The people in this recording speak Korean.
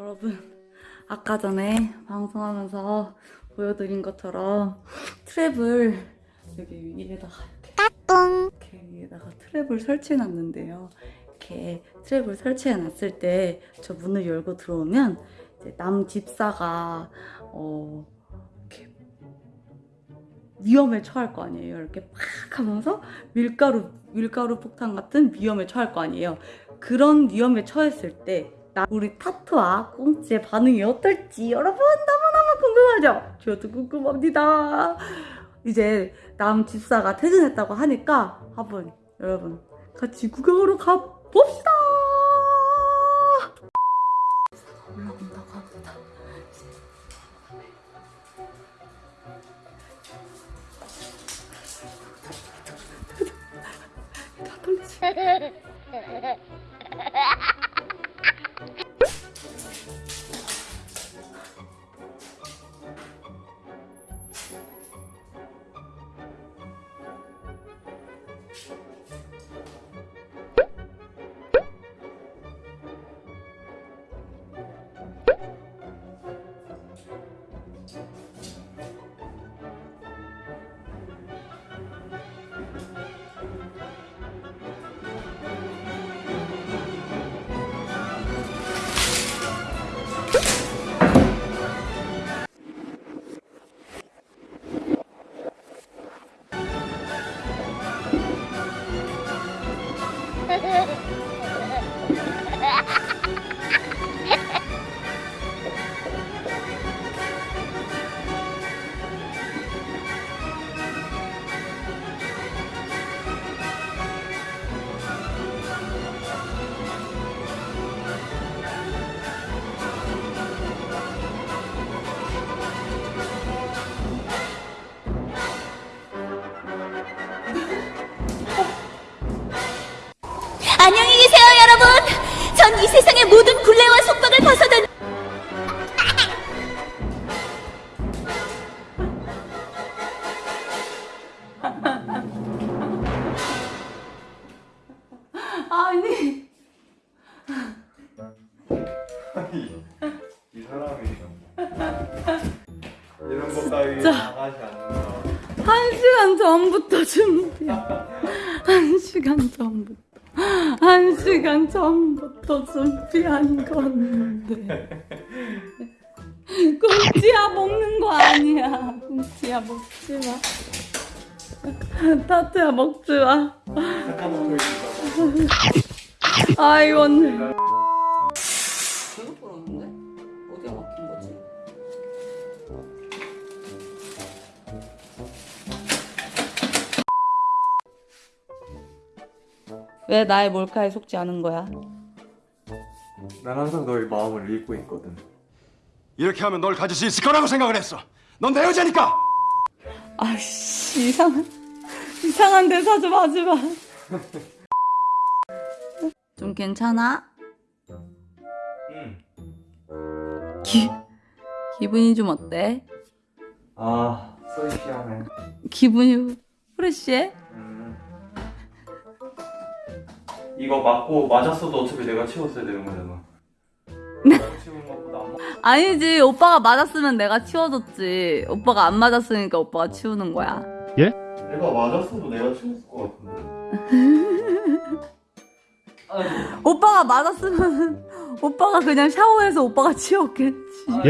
여러분 아까 전에 방송하면서 보여드린 것처럼 트랩을 여기 위에다가 이렇게, 이렇게 위에다가 트랩을 설치해 놨는데요. 이렇게 트랩을 설치해 놨을 때 저 문을 열고 들어오면 남 집사가 어 이렇게 위험에 처할 거 아니에요. 이렇게 팍 하면서 밀가루 밀가루 폭탄 같은 위험에 처할 거 아니에요. 그런 위험에 처했을 때 나- 우리 타투와 꽁치의 반응이 어떨지 여러분 너무너무 궁금하죠? 저도 궁금합니다. 이제 남 집사가 퇴근했다고 하니까 한번 여러분 같이 구경하러 가봅시다. 올라온다고 합니다. 다 떨리지? 안녕히 계세요, 여러분. 전 이 세상의 모든 굴레와 속박을 벗어던 아니 아니 이 사람이 이런 것 따위. 나가지 않는다 한 시간 전부터 준비야. 한 시간 전부터. 한 시간 전부터 준비한 건데. 꽁치야 먹는 거 아니야. 꽁치야 먹지 마. 타투야 먹지 마. 아이 오늘. 왜 나의 몰카에 속지 않은 거야? 난 항상 너의 마음을 읽고 있거든 이렇게 하면 널 가질 수 있을 거라고 생각을 했어. 넌 내 여자니까. 아씨 이상한 이상한 대사 좀 하지 마. 좀 괜찮아? 응. 기 기분이 좀 어때? 아 소이시하네 기분이 프레시해? 음. 이거 맞고 맞았어도 어차피 내가 치웠어야 되는 거잖아. 맞... 아니지 오빠가 맞았으면 내가 치워줬지. 오빠가 안 맞았으니까 오빠가 치우는 거야. 내가 맞았어도 내가 치웠을 것 같은데. 오빠가 맞았으면 오빠가 그냥 샤워해서 오빠가 치웠겠지. 아